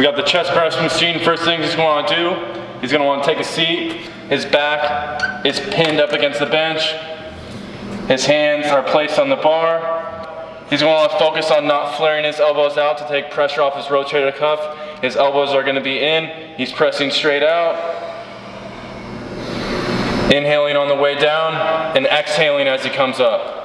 We got the chest press machine. First thing he's going to do, he's going to want to take a seat. His back is pinned up against the bench. His hands are placed on the bar. He's going to want to focus on not flaring his elbows out to take pressure off his rotator cuff. His elbows are going to be in. He's pressing straight out. Inhaling on the way down and exhaling as he comes up.